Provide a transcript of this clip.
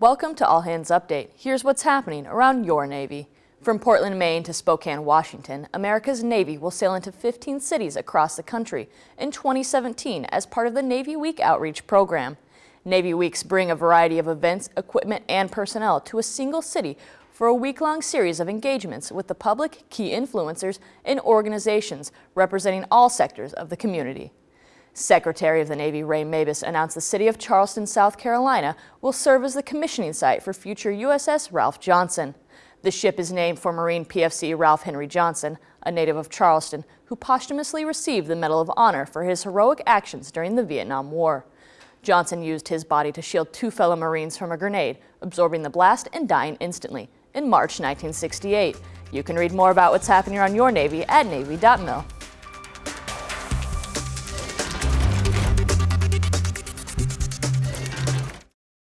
Welcome to All Hands Update. Here's what's happening around your Navy. From Portland, Maine to Spokane, Washington, America's Navy will sail into 15 cities across the country in 2017 as part of the Navy Week Outreach Program. Navy Weeks bring a variety of events, equipment, and personnel to a single city for a week-long series of engagements with the public, key influencers, and organizations representing all sectors of the community. Secretary of the Navy Ray Mabus announced the city of Charleston, South Carolina will serve as the commissioning site for future USS Ralph Johnson. The ship is named for Marine PFC Ralph Henry Johnson, a native of Charleston, who posthumously received the Medal of Honor for his heroic actions during the Vietnam War. Johnson used his body to shield two fellow Marines from a grenade, absorbing the blast and dying instantly in March 1968. You can read more about what's happening on your Navy at Navy.mil.